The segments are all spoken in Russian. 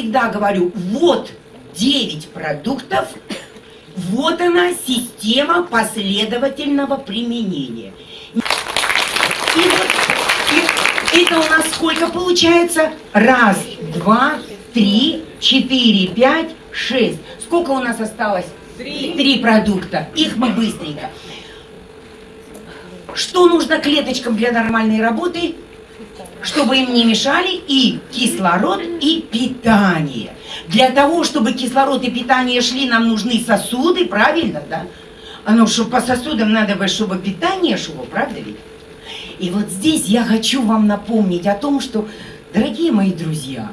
всегда говорю, вот 9 продуктов, вот она система последовательного применения. И вот и это у нас сколько получается? Раз, два, три, четыре, пять, шесть. Сколько у нас осталось? Три. Три продукта. Их мы быстренько. Что нужно клеточкам для нормальной работы? Чтобы им не мешали и кислород, и питание. Для того, чтобы кислород и питание шли, нам нужны сосуды, правильно, да? А ну, что по сосудам надо бы, чтобы питание шло, правда ведь? И вот здесь я хочу вам напомнить о том, что, дорогие мои друзья,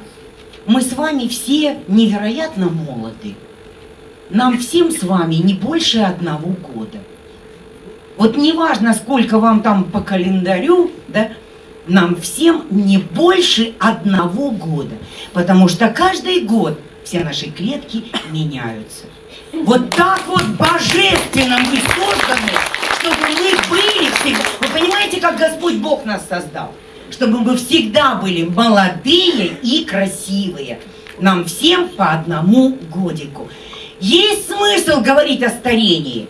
мы с вами все невероятно молоды. Нам всем с вами не больше одного года. Вот неважно, сколько вам там по календарю, да, нам всем не больше одного года. Потому что каждый год все наши клетки меняются. Вот так вот божественно мы созданы, чтобы мы были всегда... Вы понимаете, как Господь Бог нас создал? Чтобы мы всегда были молодые и красивые. Нам всем по одному годику. Есть смысл говорить о старении?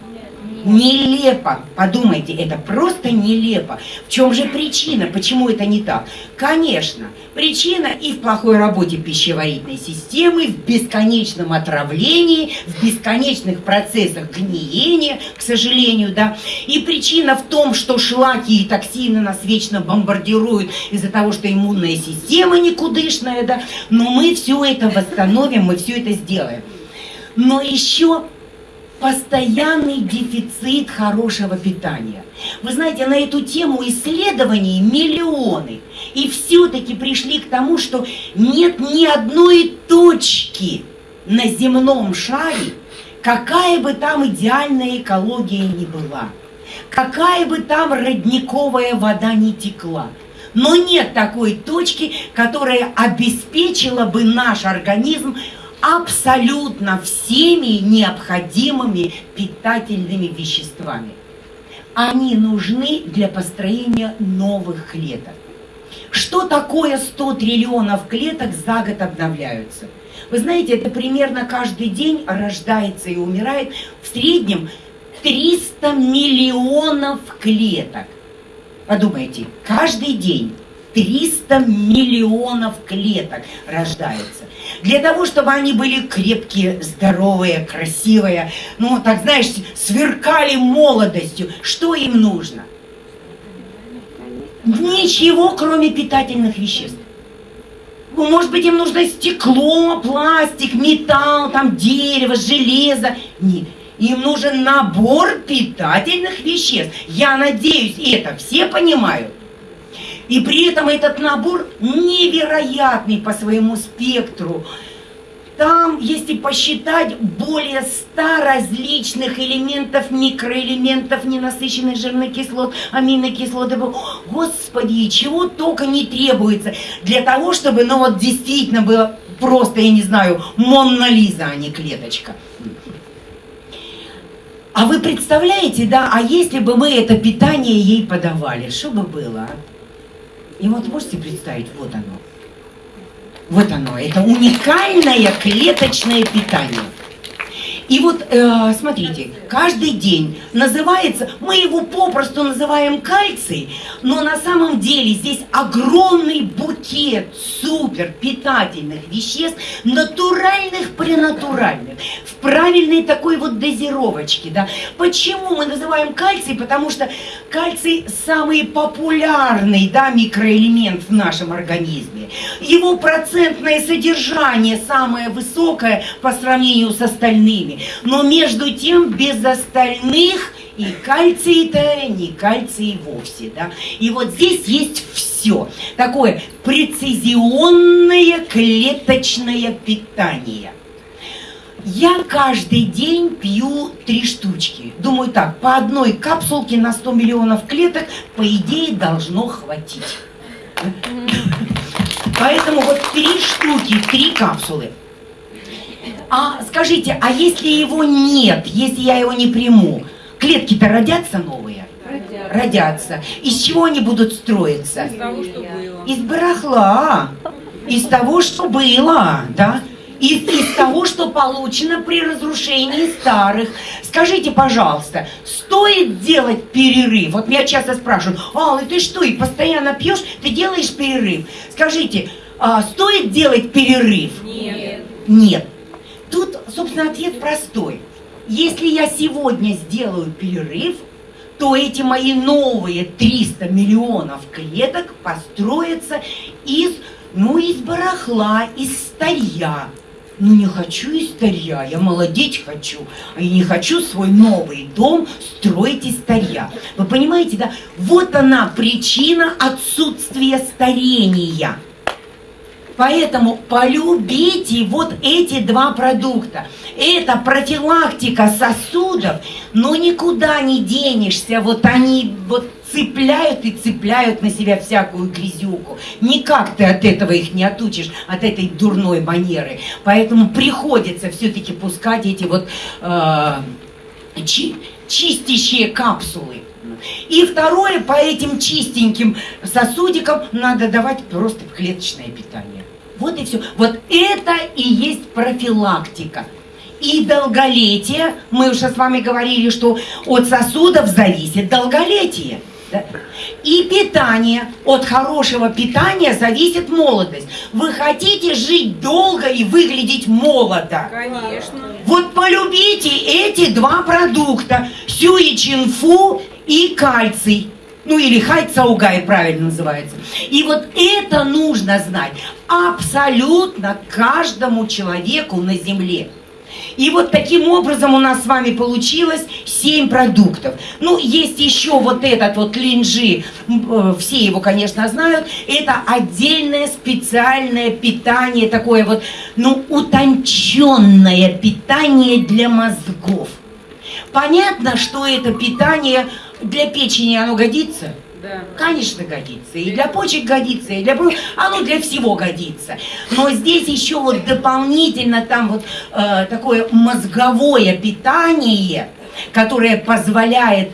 Нелепо. Подумайте, это просто нелепо. В чем же причина? Почему это не так? Конечно, причина и в плохой работе пищеварительной системы, в бесконечном отравлении, в бесконечных процессах гниения, к сожалению, да. И причина в том, что шлаки и токсины нас вечно бомбардируют из-за того, что иммунная система никудышная, да. Но мы все это восстановим, мы все это сделаем. Но еще постоянный дефицит хорошего питания. Вы знаете, на эту тему исследований миллионы. И все-таки пришли к тому, что нет ни одной точки на земном шаре, какая бы там идеальная экология ни была, какая бы там родниковая вода ни текла, но нет такой точки, которая обеспечила бы наш организм абсолютно всеми необходимыми питательными веществами. Они нужны для построения новых клеток. Что такое 100 триллионов клеток за год обновляются? Вы знаете, это примерно каждый день рождается и умирает в среднем 300 миллионов клеток. Подумайте, каждый день 300 миллионов клеток рождается. Для того, чтобы они были крепкие, здоровые, красивые, ну, так, знаешь, сверкали молодостью, что им нужно? Ничего, кроме питательных веществ. Ну, может быть, им нужно стекло, пластик, металл, там, дерево, железо. Нет, им нужен набор питательных веществ. Я надеюсь, это все понимают. И при этом этот набор невероятный по своему спектру. Там, если посчитать, более ста различных элементов, микроэлементов, ненасыщенных жирных кислот, аминокислот. Господи, чего только не требуется для того, чтобы, ну вот действительно было просто, я не знаю, Монна Лиза, а не клеточка. А вы представляете, да, а если бы мы это питание ей подавали, что бы было, а? И вот можете представить, вот оно. Вот оно, это уникальное клеточное питание. И вот, э, смотрите, каждый день называется, мы его попросту называем кальций, но на самом деле здесь огромный букет супер питательных веществ, натуральных, пренатуральных, в правильной такой вот дозировочке, да. Почему мы называем кальций? Потому что кальций самый популярный, да, микроэлемент в нашем организме. Его процентное содержание самое высокое по сравнению с остальными. Но между тем без остальных и кальций-то не кальций вовсе, да. И вот здесь есть все. Такое прецизионное клеточное питание. Я каждый день пью три штучки. Думаю так, по одной капсулке на 100 миллионов клеток, по идее, должно хватить. Поэтому вот три штуки, три капсулы. А скажите, а если его нет, если я его не приму, клетки-то родятся новые? Родятся. Родятся. Из чего они будут строиться? Из того, что было. Из барахла. из того, что было, да, из, из того, что получено при разрушении старых. Скажите, пожалуйста, стоит делать перерыв? Вот меня часто спрашивают, Алла, ты что, и постоянно пьешь, ты делаешь перерыв? Скажите, а, стоит делать перерыв? Нет. Нет. Тут, собственно, ответ простой. Если я сегодня сделаю перерыв, то эти мои новые 300 миллионов клеток построятся из, ну, из барахла, из старья. Ну, не хочу из старья, я молодеть хочу, а я не хочу свой новый дом строить из старья. Вы понимаете, да? Вот она причина отсутствия старения. Поэтому полюбите вот эти два продукта. Это профилактика сосудов, но никуда не денешься. Вот они вот цепляют и цепляют на себя всякую грязюку. Никак ты от этого их не отучишь, от этой дурной манеры. Поэтому приходится все-таки пускать эти вот э, чи чистящие капсулы. И второе, по этим чистеньким сосудикам надо давать просто клеточное питание. Вот и все. Вот это и есть профилактика. И долголетие, мы уже с вами говорили, что от сосудов зависит долголетие. Да? И питание, от хорошего питания зависит молодость. Вы хотите жить долго и выглядеть молодо? Конечно. Вот полюбите эти два продукта, сюичинфу и кальций ну или хайцаугай правильно называется. И вот это нужно знать абсолютно каждому человеку на Земле. И вот таким образом у нас с вами получилось 7 продуктов. Ну, есть еще вот этот вот линжи, э, все его, конечно, знают. Это отдельное специальное питание, такое вот, ну, утонченное питание для мозгов. Понятно, что это питание для печени оно годится? Да. Конечно, годится. И для почек годится, и для... Оно для всего годится. Но здесь еще вот дополнительно там вот э, такое мозговое питание, которое позволяет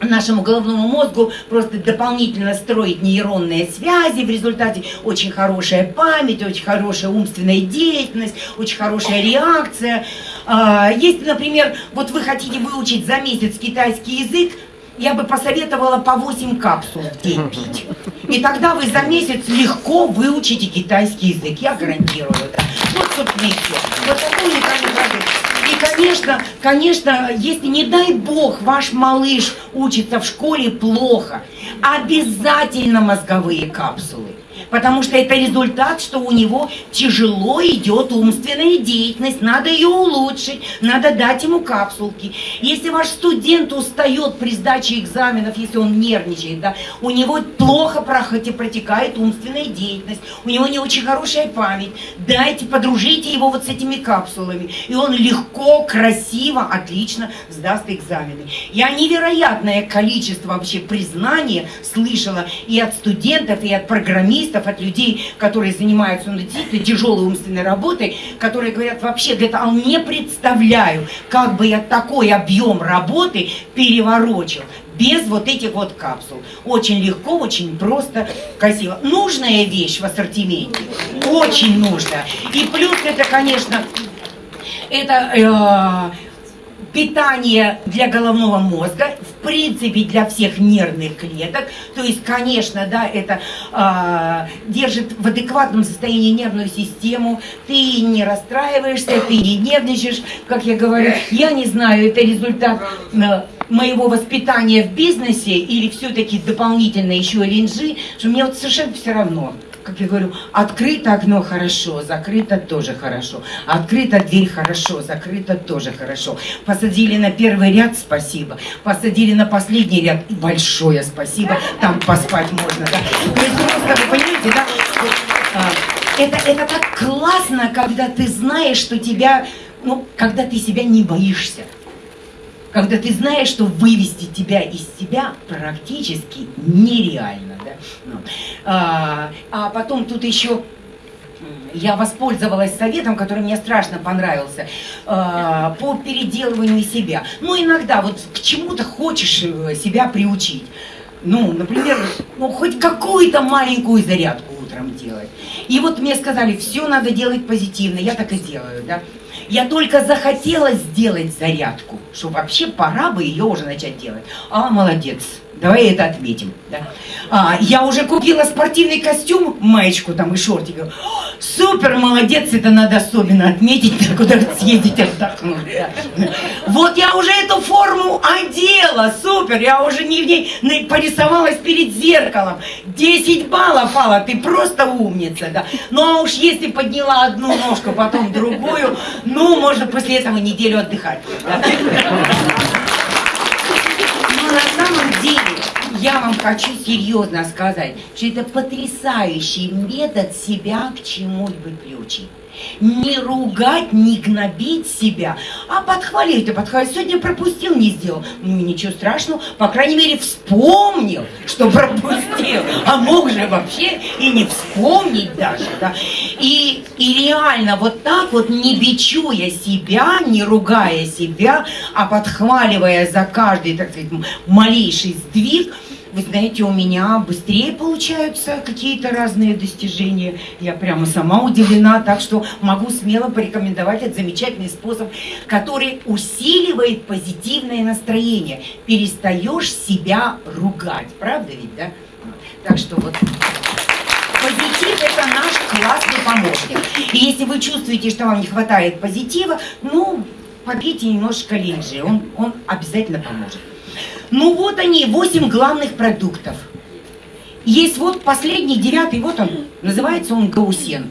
нашему головному мозгу просто дополнительно строить нейронные связи, в результате очень хорошая память, очень хорошая умственная деятельность, очень хорошая реакция. А, если, например, вот вы хотите выучить за месяц китайский язык, я бы посоветовала по 8 капсул в день пить. И тогда вы за месяц легко выучите китайский язык, я гарантирую это. Вот, все. Вот такой уникальный продукт. И, конечно, конечно, если, не дай бог, ваш малыш учится в школе плохо, обязательно мозговые капсулы. Потому что это результат, что у него тяжело идет умственная деятельность, надо ее улучшить, надо дать ему капсулки. Если ваш студент устает при сдаче экзаменов, если он нервничает, да, у него плохо протекает умственная деятельность, у него не очень хорошая память, дайте, подружите его вот с этими капсулами, и он легко, красиво, отлично сдаст экзамены. Я невероятное количество вообще признания слышала и от студентов, и от программистов, от людей, которые занимаются ну, действительно тяжелой умственной работой, которые говорят, вообще, говорят, а не представляю, как бы я такой объем работы переворочил без вот этих вот капсул. Очень легко, очень просто, красиво. Нужная вещь в ассортименте, очень нужная. И плюс это, конечно, это э, питание для головного мозга, в принципе, для всех нервных клеток. То есть, конечно, да, это э, держит в адекватном состоянии нервную систему. Ты не расстраиваешься, ты не нервничаешь, как я говорю. Я не знаю, это результат э, моего воспитания в бизнесе или все-таки дополнительно еще линжи, что мне вот совершенно все равно как я говорю, открыто окно хорошо, закрыто тоже хорошо. Открыта дверь хорошо, закрыто тоже хорошо. Посадили на первый ряд, спасибо. Посадили на последний ряд, большое спасибо. Там поспать можно, да. То просто, вы понимаете, да? А, это, это так классно, когда ты знаешь, что тебя, ну, когда ты себя не боишься когда ты знаешь, что вывести тебя из себя практически нереально. Да? Ну, а, а потом тут еще я воспользовалась советом, который мне страшно понравился, э, по переделыванию себя. Ну, иногда вот к чему-то хочешь э, себя приучить. Ну, например, ну, хоть какую-то маленькую зарядку утром делать. И вот мне сказали, все надо делать позитивно, я так и делаю, да. Я только захотела сделать зарядку, что вообще пора бы ее уже начать делать. А, молодец. Давай это отметим. Да? А, я уже купила спортивный костюм, маечку там и шортики. Супер, молодец, это надо особенно отметить, куда-то съездить отдохнуть. Да. Вот я уже эту форму одела, супер, я уже не в ней порисовалась перед зеркалом. 10 баллов, Алла, ты просто умница, да. Ну а уж если подняла одну ножку, потом другую, ну, можно после этого неделю отдыхать. Да? Но на самом деле я вам хочу серьезно сказать, что это потрясающий метод себя к чему-нибудь приучить. Не ругать, не гнобить себя, а подхвалить. И подхвалить. Сегодня пропустил, не сделал. Ну, ничего страшного. По крайней мере, вспомнил, что пропустил. А мог же вообще и не вспомнить даже. Да? И, и реально вот так вот, не бичуя себя, не ругая себя, а подхваливая за каждый, так сказать, малейший сдвиг, вы знаете, у меня быстрее получаются какие-то разные достижения. Я прямо сама удивлена, так что могу смело порекомендовать этот замечательный способ, который усиливает позитивное настроение. Перестаешь себя ругать, правда ведь, да? Так что вот... Позитив – это наш классный помощник. И если вы чувствуете, что вам не хватает позитива, ну, попейте немножечко линджи, он, он обязательно поможет. Ну вот они, 8 главных продуктов. Есть вот последний, девятый, вот он, называется он гаусен.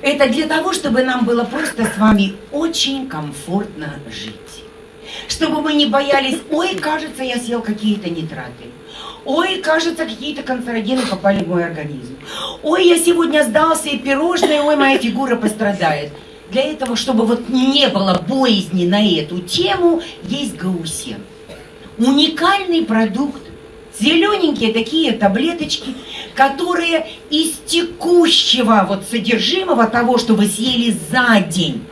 Это для того, чтобы нам было просто с вами очень комфортно жить. Чтобы мы не боялись, ой, кажется, я съел какие-то нитраты. Ой, кажется, какие-то канцерогены попали в мой организм. Ой, я сегодня сдался и пирожное, ой, моя фигура пострадает. Для этого, чтобы вот не было боязни на эту тему, есть гаусен уникальный продукт. Зелененькие такие таблеточки, которые из текущего вот содержимого того, что вы съели за день,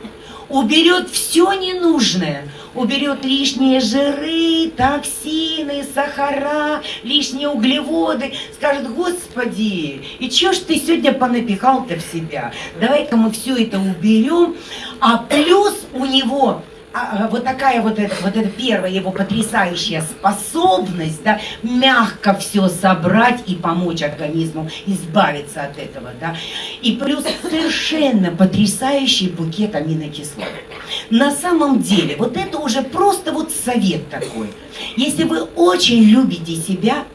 уберет все ненужное, уберет лишние жиры, токсины, сахара, лишние углеводы, скажет, господи, и что ж ты сегодня понапихал-то в себя? Давай-ка мы все это уберем, а плюс у него а, а, вот такая вот эта, вот эта первая его потрясающая способность, да, мягко все собрать и помочь организму избавиться от этого, да, и плюс совершенно потрясающий букет аминокислот. На самом деле, вот это уже просто вот совет такой. Если вы очень любите себя,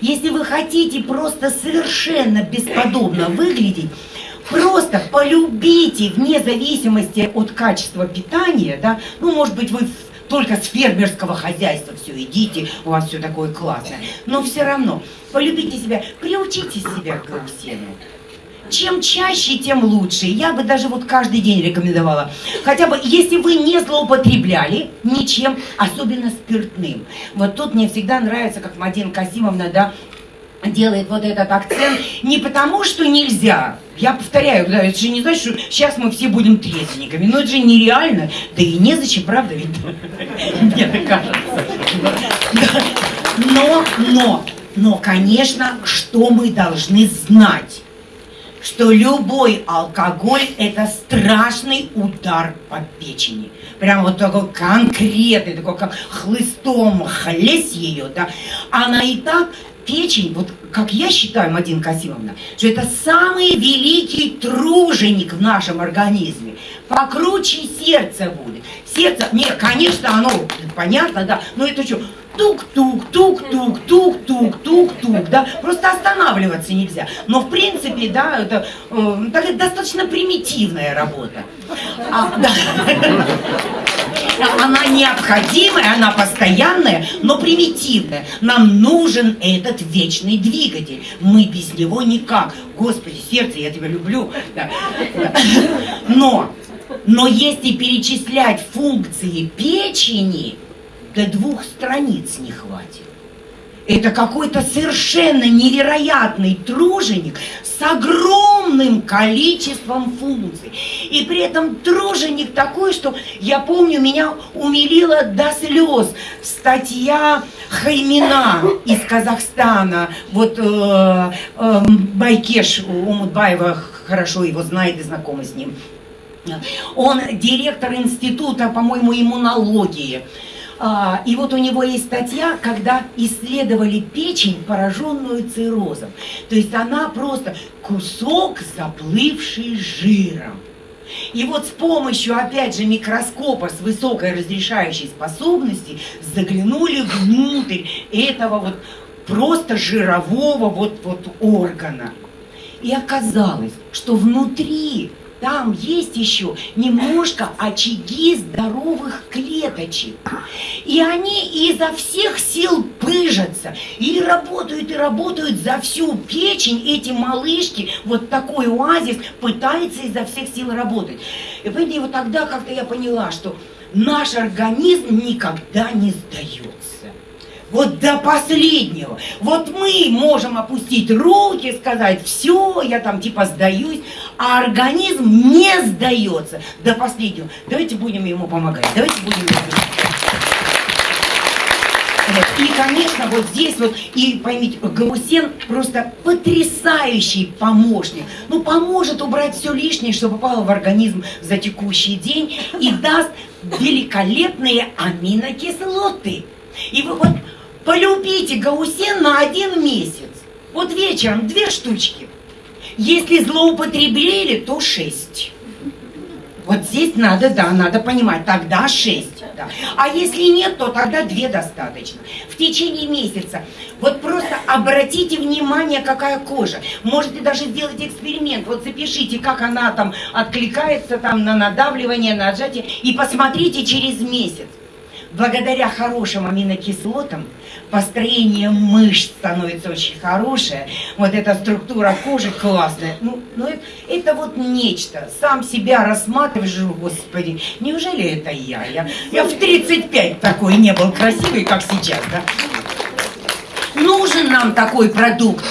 если вы хотите просто совершенно бесподобно выглядеть, Просто полюбите, вне зависимости от качества питания, да, ну, может быть, вы только с фермерского хозяйства все идите, у вас все такое классное. Но все равно, полюбите себя, приучите себя к гаусену. Чем чаще, тем лучше. Я бы даже вот каждый день рекомендовала. Хотя бы, если вы не злоупотребляли ничем, особенно спиртным. Вот тут мне всегда нравится, как Мадина Касимовна, да, делает вот этот акцент не потому, что нельзя. Я повторяю, да, это же не значит, что сейчас мы все будем трезвенниками. Но это же нереально. Да и незачем, правда ведь? Мне так кажется. Но, но, но, конечно, что мы должны знать? Что любой алкоголь – это страшный удар по печени. Прям вот такой конкретный, такой как хлыстом хлесть ее, да. Она и так печень, вот как я считаю, Мадина Касимовна, что это самый великий труженик в нашем организме. Покруче сердце будет. Сердце, нет, конечно, оно, понятно, да, но это что, тук-тук, тук-тук, тук-тук, тук-тук, да, просто останавливаться нельзя. Но в принципе, да, это э, достаточно примитивная работа. А, да. Она необходимая, она постоянная, но примитивная. Нам нужен этот вечный двигатель. Мы без него никак. Господи, сердце, я тебя люблю. Да. Но, но если перечислять функции печени, до двух страниц не хватит. Это какой-то совершенно невероятный труженик с огромным количеством функций. И при этом труженик такой, что я помню, меня умилила до слез статья Хаймина из Казахстана. Вот э, э, Байкеш Умудбаева хорошо его знает и знакома с ним. Он директор института, по-моему, иммунологии. А, и вот у него есть статья, когда исследовали печень, пораженную циррозом. То есть она просто кусок, заплывший жиром. И вот с помощью, опять же, микроскопа с высокой разрешающей способностью заглянули внутрь этого вот просто жирового вот, вот органа. И оказалось, что внутри там есть еще немножко очаги здоровых клеточек. И они изо всех сил пыжатся. И работают, и работают за всю печень. Эти малышки, вот такой оазис, пытается изо всех сил работать. И понимаете, вот тогда как-то я поняла, что наш организм никогда не сдается вот до последнего. Вот мы можем опустить руки, сказать, все, я там типа сдаюсь, а организм не сдается до последнего. Давайте будем ему помогать, давайте будем ему помогать. И, конечно, вот здесь вот, и поймите, Гаусен просто потрясающий помощник. Ну, поможет убрать все лишнее, что попало в организм за текущий день, и даст великолепные аминокислоты. И вы вот Полюбите гаусен на один месяц. Вот вечером две штучки. Если злоупотребили, то шесть. Вот здесь надо, да, надо понимать, тогда шесть. Да. А если нет, то тогда две достаточно. В течение месяца. Вот просто обратите внимание, какая кожа. Можете даже сделать эксперимент. Вот запишите, как она там откликается там на надавливание, на отжатие. И посмотрите через месяц. Благодаря хорошим аминокислотам построение мышц становится очень хорошее, вот эта структура кожи классная. Ну, ну это, это вот нечто. Сам себя рассматриваешь, господи, неужели это я? Я, я в 35 такой не был красивый, как сейчас, да? Нужен нам такой продукт.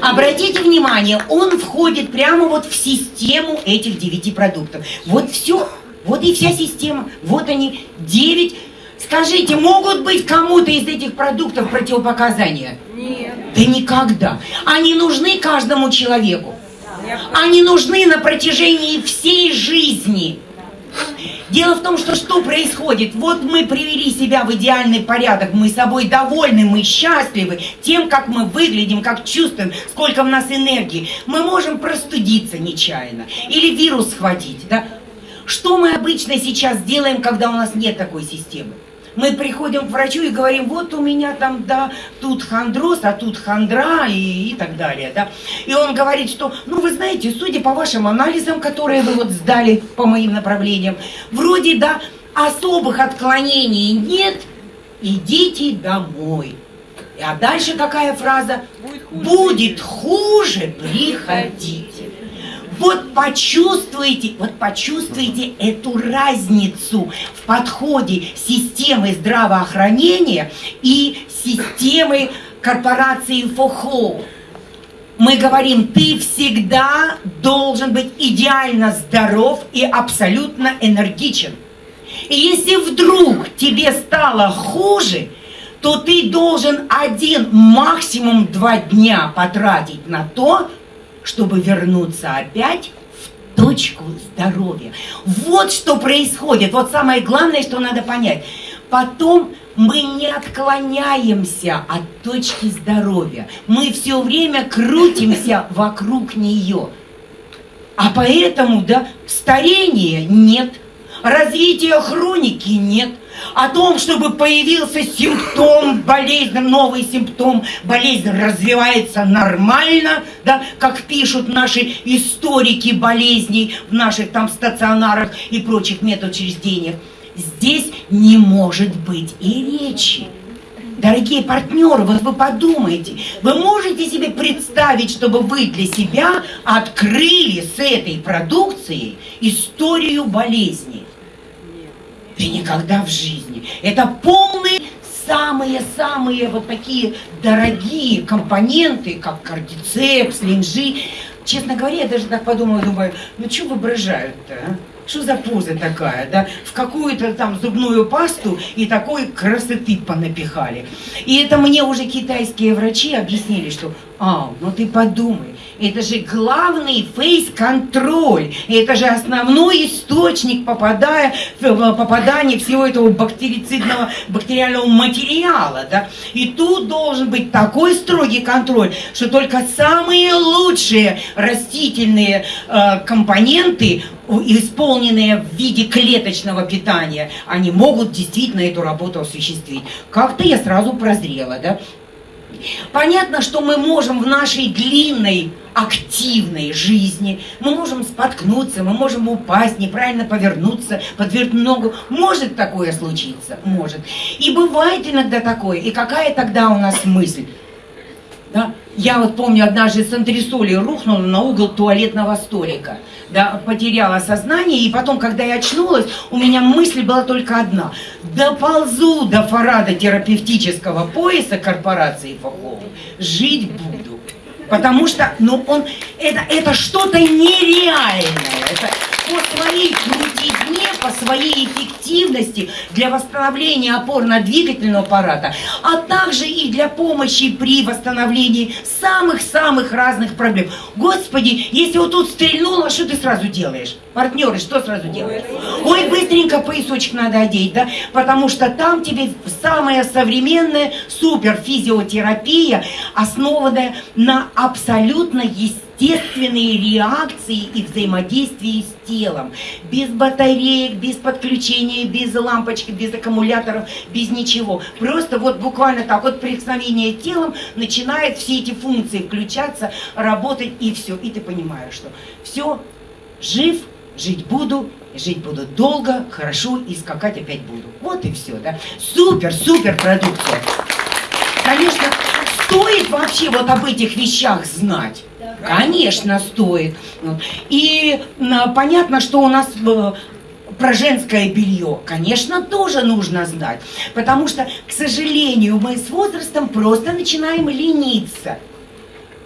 Обратите внимание, он входит прямо вот в систему этих девяти продуктов. Вот все, вот и вся система. Вот они, девять Скажите, могут быть кому-то из этих продуктов противопоказания? Нет. Да никогда. Они нужны каждому человеку. Они нужны на протяжении всей жизни. Дело в том, что что происходит? Вот мы привели себя в идеальный порядок, мы собой довольны, мы счастливы тем, как мы выглядим, как чувствуем, сколько в нас энергии. Мы можем простудиться нечаянно или вирус схватить. Да? Что мы обычно сейчас делаем, когда у нас нет такой системы? Мы приходим к врачу и говорим, вот у меня там, да, тут хондроз, а тут хандра и, и так далее, да. И он говорит, что, ну, вы знаете, судя по вашим анализам, которые вы вот сдали по моим направлениям, вроде, да, особых отклонений нет, идите домой. А дальше какая фраза? Будет хуже, Будет хуже приходите. Вот почувствуйте, вот почувствуйте эту разницу в подходе системы здравоохранения и системы корпорации ФОХО. Мы говорим, ты всегда должен быть идеально здоров и абсолютно энергичен. И если вдруг тебе стало хуже, то ты должен один, максимум два дня потратить на то, чтобы вернуться опять в точку здоровья. Вот что происходит. Вот самое главное, что надо понять. Потом мы не отклоняемся от точки здоровья. Мы все время крутимся вокруг нее. А поэтому, да, старения нет, развития хроники нет о том, чтобы появился симптом болезни, новый симптом, болезнь развивается нормально, да, как пишут наши историки болезней в наших там стационарах и прочих медучреждениях. Здесь не может быть и речи. Дорогие партнеры, вот вы подумайте, вы можете себе представить, чтобы вы для себя открыли с этой продукцией историю болезни? Да никогда в жизни. Это полный самые-самые вот такие дорогие компоненты, как кардицепс, линжи. Честно говоря, я даже так подумала, думаю, ну что воображают-то, а? Что за поза такая, да? В какую-то там зубную пасту и такой красоты понапихали. И это мне уже китайские врачи объяснили, что, а, ну ты подумай, это же главный фейс-контроль. Это же основной источник попадая, попадания всего этого бактерицидного, бактериального материала. Да? И тут должен быть такой строгий контроль, что только самые лучшие растительные э, компоненты, исполненные в виде клеточного питания, они могут действительно эту работу осуществить. Как-то я сразу прозрела, да? Понятно, что мы можем в нашей длинной активной жизни. Мы можем споткнуться, мы можем упасть, неправильно повернуться, подвернуть ногу. Может такое случиться? Может. И бывает иногда такое. И какая тогда у нас мысль? Да? Я вот помню, однажды с антресолей рухнула на угол туалетного столика. Да, потеряла сознание, и потом, когда я очнулась, у меня мысль была только одна. Доползу до фарада терапевтического пояса корпорации Фахову, жить буду. Потому что, ну, он, это, это что-то нереальное. Это по своей крутизне, по своей эффективности для восстановления опорно-двигательного аппарата, а также и для помощи при восстановлении самых-самых разных проблем. Господи, если вот тут стрельнуло, что ты сразу делаешь? Партнеры, что сразу делаешь? Ой, быстренько поясочек надо одеть, да? Потому что там тебе самая современная суперфизиотерапия, основанная на абсолютно естественные реакции и взаимодействии с телом. Без батареек, без подключения, без лампочки, без аккумуляторов, без ничего. Просто вот буквально так вот прикосновение телом начинает все эти функции включаться, работать и все. И ты понимаешь, что все, жив, жить буду, жить буду долго, хорошо и скакать опять буду. Вот и все, да. Супер, супер продукция. Конечно, стоит вообще вот об этих вещах знать. Конечно, стоит. И понятно, что у нас э, про женское белье, конечно, тоже нужно знать. Потому что, к сожалению, мы с возрастом просто начинаем лениться.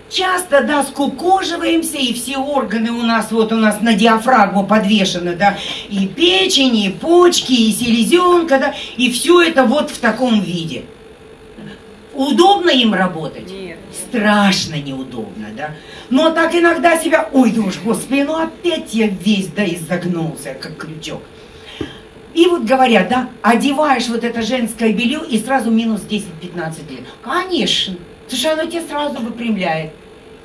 Часто, да, скукоживаемся, и все органы у нас, вот у нас на диафрагму подвешены, да, и печень, и почки, и селезенка, да, и все это вот в таком виде. Удобно им работать? Нет. Страшно неудобно, да? Но так иногда себя, ой, думаешь, господи, ну опять я весь, да, изогнулся, как крючок. И вот говорят, да, одеваешь вот это женское белье и сразу минус 10-15 лет. Конечно. Слушай, оно тебя сразу выпрямляет.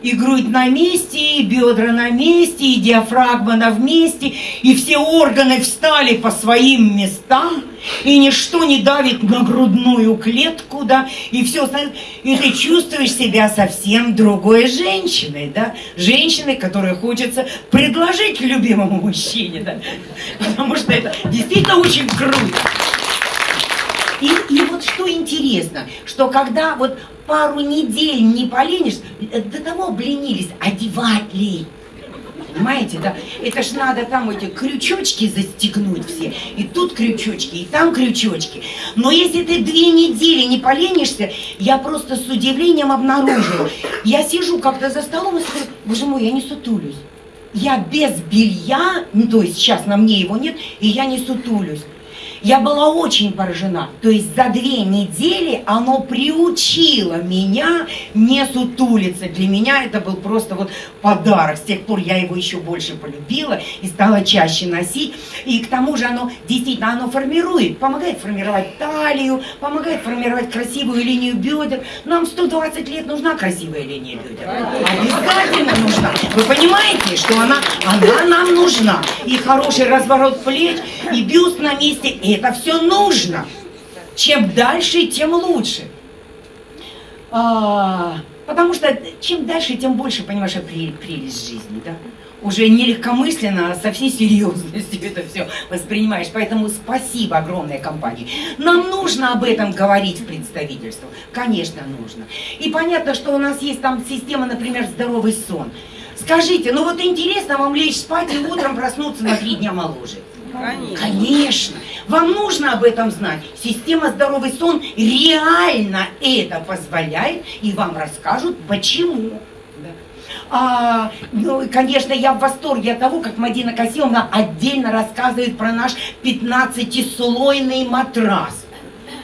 И грудь на месте, и бедра на месте, и диафрагма на вместе, и все органы встали по своим местам, и ничто не давит на грудную клетку, да, и все И ты чувствуешь себя совсем другой женщиной, да, женщиной, которой хочется предложить любимому мужчине, да, потому что это действительно очень круто. Интересно, что когда вот пару недель не поленишься, до того обленились, одевать лень. Понимаете, да? Это ж надо там эти крючочки застегнуть все. И тут крючочки, и там крючочки. Но если ты две недели не поленишься, я просто с удивлением обнаружила. Я сижу как-то за столом и смотрю, боже мой, я не сутулюсь. Я без белья, ну, то есть сейчас на мне его нет, и я не сутулюсь. Я была очень поражена. То есть за две недели оно приучило меня не сутулиться. Для меня это был просто вот подарок. С тех пор я его еще больше полюбила и стала чаще носить. И к тому же оно действительно оно формирует, помогает формировать талию, помогает формировать красивую линию бедер. Нам 120 лет нужна красивая линия бедер. Обязательно нужна. Вы понимаете, что она, она нам нужна. И хороший разворот плеч, и бюст на месте, это все нужно. Чем дальше, тем лучше. А, потому что чем дальше, тем больше понимаешь прелесть жизни, да? Уже не легкомысленно, а со всей серьезностью это все воспринимаешь. Поэтому спасибо огромной компании. Нам нужно об этом говорить в представительстве. Конечно, нужно. И понятно, что у нас есть там система, например, здоровый сон. Скажите, ну вот интересно вам лечь спать и утром проснуться на три дня моложе. Конечно. Конечно. Вам нужно об этом знать. Система «Здоровый сон» реально это позволяет, и вам расскажут, почему. А, ну, конечно, я в восторге от того, как Мадина Касимовна отдельно рассказывает про наш 15-слойный матрас.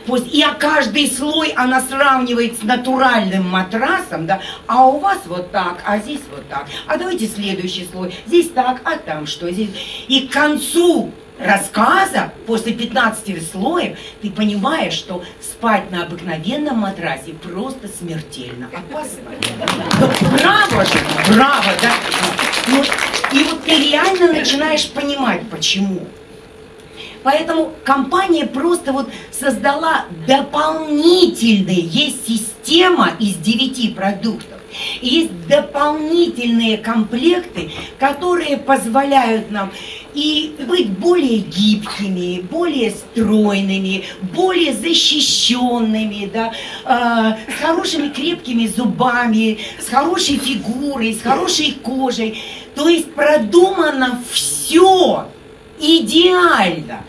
Пусть и каждый слой она сравнивает с натуральным матрасом, да, а у вас вот так, а здесь вот так. А давайте следующий слой. Здесь так, а там что здесь. И к концу рассказа, после 15 слоев, ты понимаешь, что спать на обыкновенном матрасе просто смертельно опасно. Ну, браво же, браво, да? Ну, и вот ты реально начинаешь понимать, почему. Поэтому компания просто вот создала дополнительные, есть система из девяти продуктов, есть дополнительные комплекты, которые позволяют нам и быть более гибкими, более стройными, более защищенными, да, э, с хорошими крепкими зубами, с хорошей фигурой, с хорошей кожей. То есть продумано все идеально.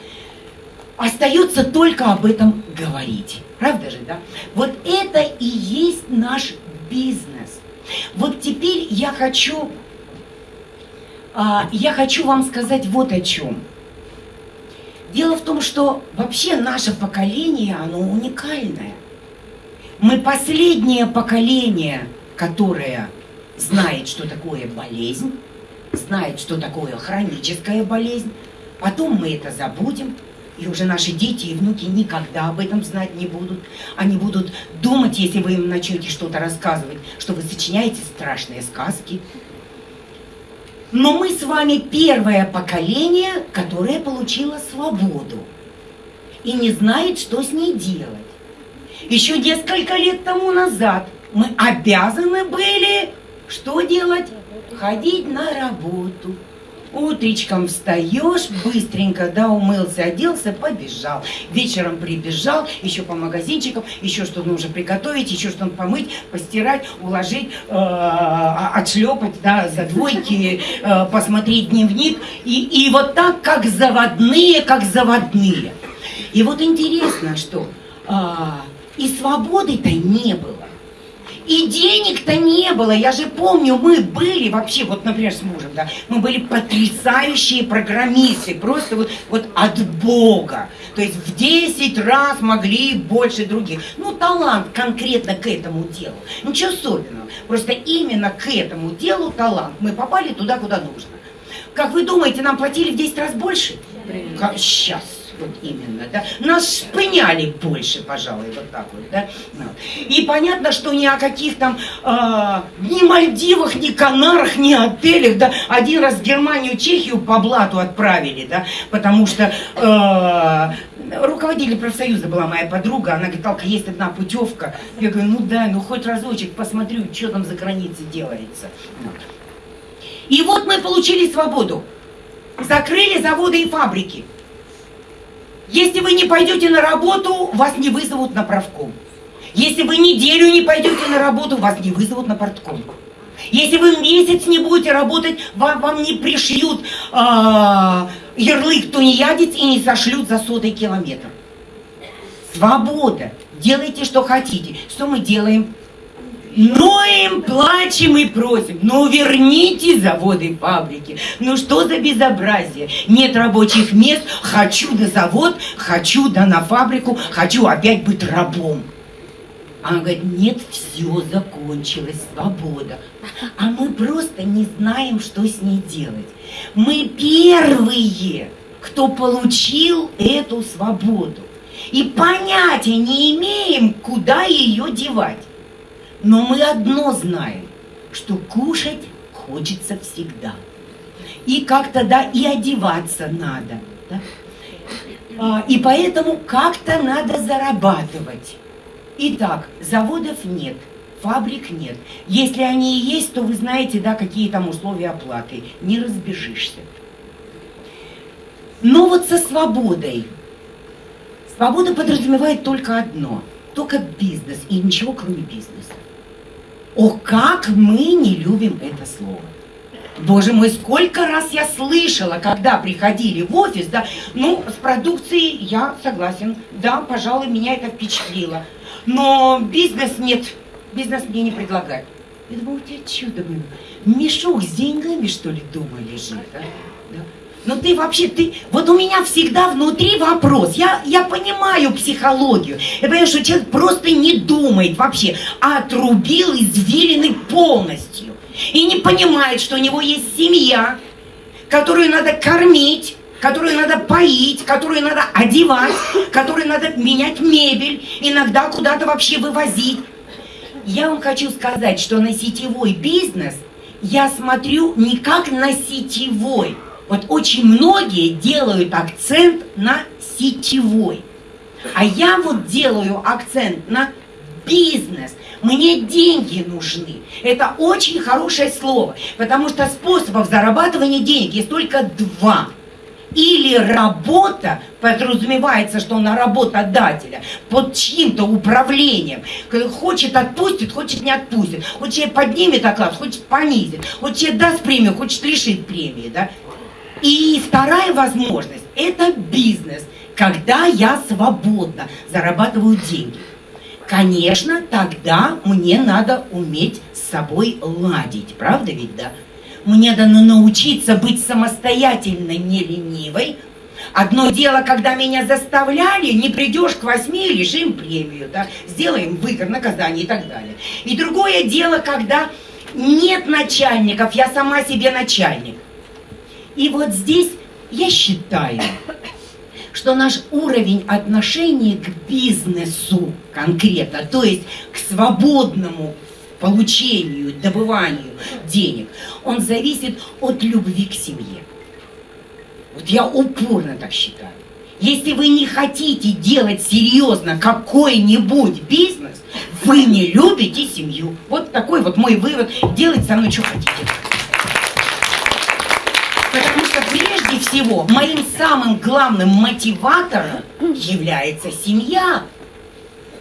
Остается только об этом говорить. Правда же, да? Вот это и есть наш бизнес. Вот теперь я хочу, а, я хочу вам сказать вот о чем. Дело в том, что вообще наше поколение, оно уникальное. Мы последнее поколение, которое знает, что такое болезнь, знает, что такое хроническая болезнь, потом мы это забудем, и уже наши дети и внуки никогда об этом знать не будут. Они будут думать, если вы им начнете что-то рассказывать, что вы сочиняете страшные сказки. Но мы с вами первое поколение, которое получило свободу и не знает, что с ней делать. Еще несколько лет тому назад мы обязаны были что делать? Ходить на работу Утречком встаешь, быстренько, да, умылся, оделся, побежал. Вечером прибежал, еще по магазинчикам, еще что-то нужно приготовить, еще что-то помыть, постирать, уложить, э, отшлепать, да, за двойки, э, посмотреть дневник. И, и вот так, как заводные, как заводные. И вот интересно, что э, и свободы-то не было. И денег-то не было. Я же помню, мы были вообще, вот, например, с мужем, да, мы были потрясающие программисты, просто вот, вот от Бога. То есть в 10 раз могли больше других. Ну, талант конкретно к этому делу. Ничего особенного. Просто именно к этому делу талант. Мы попали туда, куда нужно. Как вы думаете, нам платили в 10 раз больше? Как, сейчас вот именно, да. Нас шпыняли больше, пожалуй, вот так вот, да. И понятно, что ни о каких там э, ни Мальдивах, ни Канарах, ни отелях, да. Один раз Германию, Чехию по блату отправили, да, потому что э, руководитель профсоюза была моя подруга, она говорит, Алка, есть одна путевка. Я говорю, ну да, ну хоть разочек посмотрю, что там за границей делается. И вот мы получили свободу. Закрыли заводы и фабрики. Если вы не пойдете на работу, вас не вызовут на правком. Если вы неделю не пойдете на работу, вас не вызовут на портком. Если вы месяц не будете работать, вам, вам не пришьют э, ярлык тунеядец и не сошлют за сотый километр. Свобода. Делайте, что хотите. Что мы делаем? Ноем, плачем и просим, ну верните заводы и фабрики. Ну что за безобразие? Нет рабочих мест, хочу на завод, хочу да на фабрику, хочу опять быть рабом. Она говорит, нет, все закончилось, свобода. А мы просто не знаем, что с ней делать. Мы первые, кто получил эту свободу. И понятия не имеем, куда ее девать. Но мы одно знаем, что кушать хочется всегда. И как-то, да, и одеваться надо. Да? А, и поэтому как-то надо зарабатывать. Итак, заводов нет, фабрик нет. Если они и есть, то вы знаете, да, какие там условия оплаты. Не разбежишься. Но вот со свободой. Свобода подразумевает только одно. Только бизнес и ничего кроме бизнеса. О, как мы не любим это слово. Боже мой, сколько раз я слышала, когда приходили в офис, да, ну, с продукцией я согласен, да, пожалуй, меня это впечатлило. Но бизнес нет, бизнес мне не предлагает. Я думаю, у тебя чудо, мешок с деньгами, что ли, дома лежит, а? да? Но ты вообще, ты, вот у меня всегда внутри вопрос. Я, я понимаю психологию. Я понимаю, что человек просто не думает вообще, а отрубил извилины полностью. И не понимает, что у него есть семья, которую надо кормить, которую надо поить, которую надо одевать, которую надо менять мебель, иногда куда-то вообще вывозить. Я вам хочу сказать, что на сетевой бизнес я смотрю не как на сетевой – вот очень многие делают акцент на сетевой. А я вот делаю акцент на бизнес. Мне деньги нужны. Это очень хорошее слово, потому что способов зарабатывания денег есть только два. Или работа, подразумевается, что она работодателя, под чьим-то управлением. Хочет отпустит, хочет не отпустит. Хочет поднимет оклад, хочет понизит. Хочет даст премию, хочет лишит премии. Да? И вторая возможность – это бизнес, когда я свободно зарабатываю деньги. Конечно, тогда мне надо уметь с собой ладить, правда ведь, да? Мне надо научиться быть самостоятельно не ленивой. Одно дело, когда меня заставляли, не придешь к восьми, лишим премию, да? сделаем выгор, наказание и так далее. И другое дело, когда нет начальников, я сама себе начальник. И вот здесь я считаю, что наш уровень отношения к бизнесу конкретно, то есть к свободному получению, добыванию денег, он зависит от любви к семье. Вот я упорно так считаю. Если вы не хотите делать серьезно какой-нибудь бизнес, вы не любите семью. Вот такой вот мой вывод. Делайте со мной, что хотите. Потому что прежде всего моим самым главным мотиватором является семья.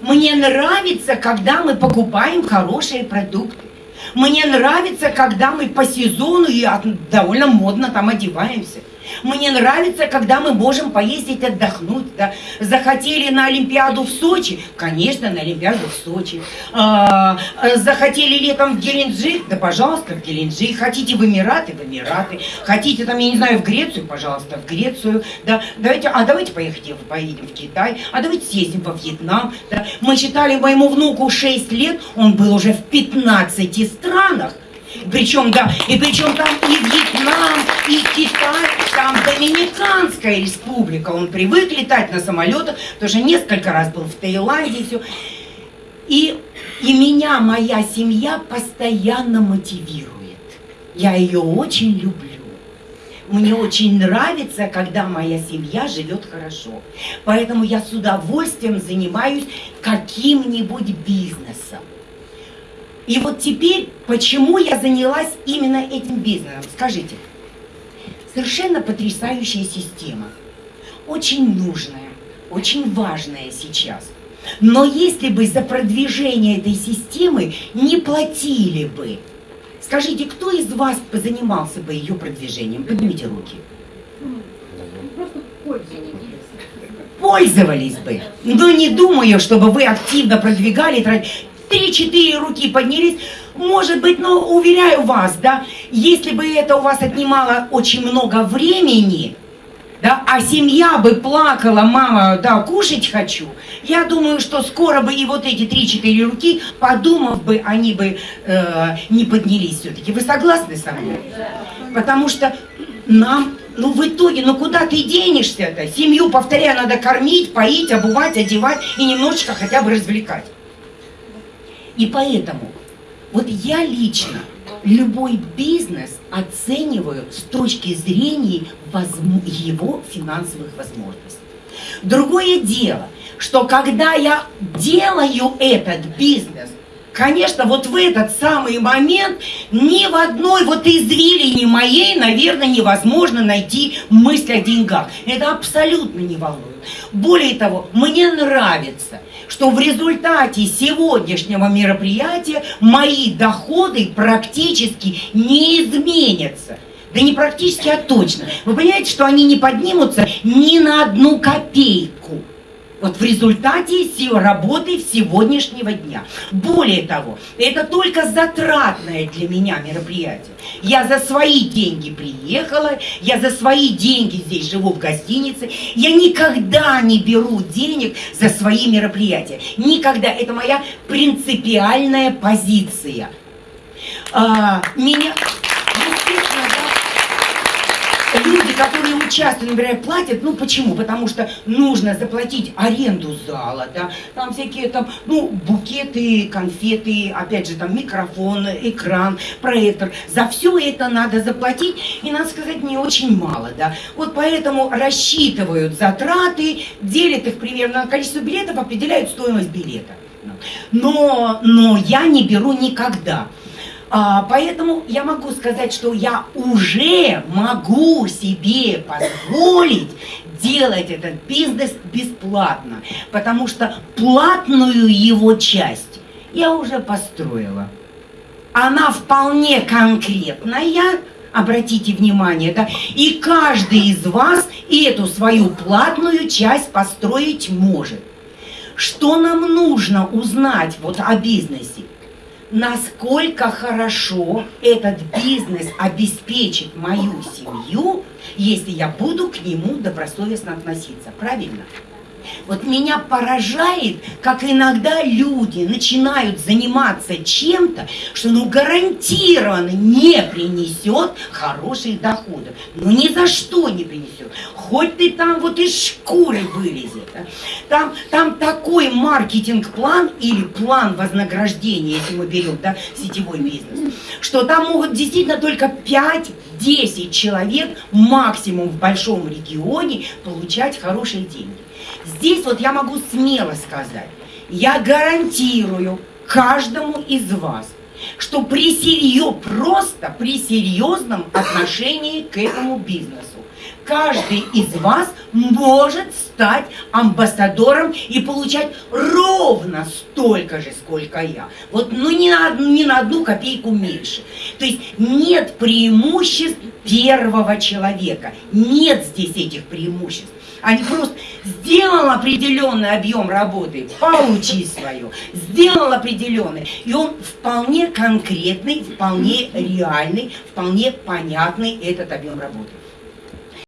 Мне нравится, когда мы покупаем хорошие продукты. Мне нравится, когда мы по сезону и довольно модно там одеваемся. Мне нравится, когда мы можем поездить отдохнуть. Да. Захотели на Олимпиаду в Сочи? Конечно, на Олимпиаду в Сочи. А, захотели летом в Геленджик? Да, пожалуйста, в Геленджик. Хотите в Эмираты? В Эмираты. Хотите там, я не знаю, в Грецию? Пожалуйста, в Грецию. Да. Давайте, а давайте поехать, поедем в Китай. А давайте съездим во Вьетнам. Да. Мы считали моему внуку 6 лет, он был уже в 15 странах. Причем, да, и причем там и Вьетнам, и Китай, там Доминиканская республика. Он привык летать на самолетах, тоже несколько раз был в Таиланде все. И, и меня моя семья постоянно мотивирует. Я ее очень люблю. Мне очень нравится, когда моя семья живет хорошо. Поэтому я с удовольствием занимаюсь каким-нибудь бизнесом. И вот теперь, почему я занялась именно этим бизнесом? Скажите, совершенно потрясающая система, очень нужная, очень важная сейчас. Но если бы за продвижение этой системы не платили бы, скажите, кто из вас занимался бы ее продвижением? Поднимите руки. Пользовались бы. Но не думаю, чтобы вы активно продвигали, три-четыре руки поднялись, может быть, но уверяю вас, да, если бы это у вас отнимало очень много времени, да, а семья бы плакала, мама, да, кушать хочу, я думаю, что скоро бы и вот эти три-четыре руки, подумав бы, они бы э, не поднялись все-таки. Вы согласны со мной? Потому что нам, ну в итоге, ну куда ты денешься-то? Семью, повторяю, надо кормить, поить, обувать, одевать и немножечко хотя бы развлекать. И поэтому вот я лично любой бизнес оцениваю с точки зрения его финансовых возможностей. Другое дело, что когда я делаю этот бизнес, конечно, вот в этот самый момент ни в одной вот извилине моей, наверное, невозможно найти мысль о деньгах. Это абсолютно не волнует. Более того, мне нравится, что в результате сегодняшнего мероприятия мои доходы практически не изменятся. Да не практически, а точно. Вы понимаете, что они не поднимутся ни на одну копейку. Вот в результате сил работы сегодняшнего дня. Более того, это только затратное для меня мероприятие. Я за свои деньги приехала, я за свои деньги здесь живу в гостинице. Я никогда не беру денег за свои мероприятия. Никогда. Это моя принципиальная позиция. А, меня которые участвуют, например, платят, ну почему? Потому что нужно заплатить аренду зала, да, там всякие там, ну, букеты, конфеты, опять же, там микрофон, экран, проектор. За все это надо заплатить, и, надо сказать, не очень мало, да. Вот поэтому рассчитывают затраты, делят их примерно на количество билетов, определяют стоимость билета. Но, но я не беру никогда. А, поэтому я могу сказать, что я уже могу себе позволить делать этот бизнес бесплатно, потому что платную его часть я уже построила. Она вполне конкретная, обратите внимание, да, и каждый из вас эту свою платную часть построить может. Что нам нужно узнать вот о бизнесе? Насколько хорошо этот бизнес обеспечит мою семью, если я буду к нему добросовестно относиться. Правильно? Вот меня поражает, как иногда люди начинают заниматься чем-то, что ну гарантированно не принесет хороших доходов. Ну ни за что не принесет. Хоть ты там вот из шкуры вылезет. А? Там, там такой маркетинг-план или план вознаграждения, если мы берем да, сетевой бизнес, что там могут действительно только 5-10 человек максимум в большом регионе получать хорошие деньги. Здесь вот я могу смело сказать, я гарантирую каждому из вас, что при серьез, просто при серьезном отношении к этому бизнесу каждый из вас может стать амбассадором и получать ровно столько же, сколько я. Вот, ну, не на, не на одну копейку меньше. То есть нет преимуществ первого человека. Нет здесь этих преимуществ. Они просто сделал определенный объем работы, получи свое, сделал определенный. И он вполне конкретный, вполне реальный, вполне понятный этот объем работы.